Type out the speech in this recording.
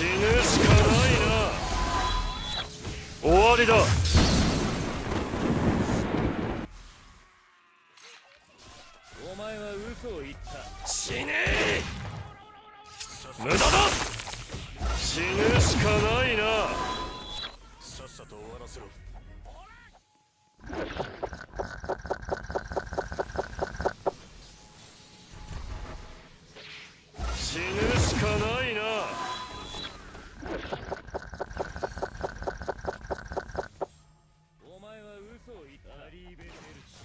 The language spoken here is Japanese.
死ぬしかないな。終わりだ。お前は嘘を言った。死ね。え無駄だ。死ぬしかないな。さっさと終わらせろ。死ぬしかないそ言ったリーベル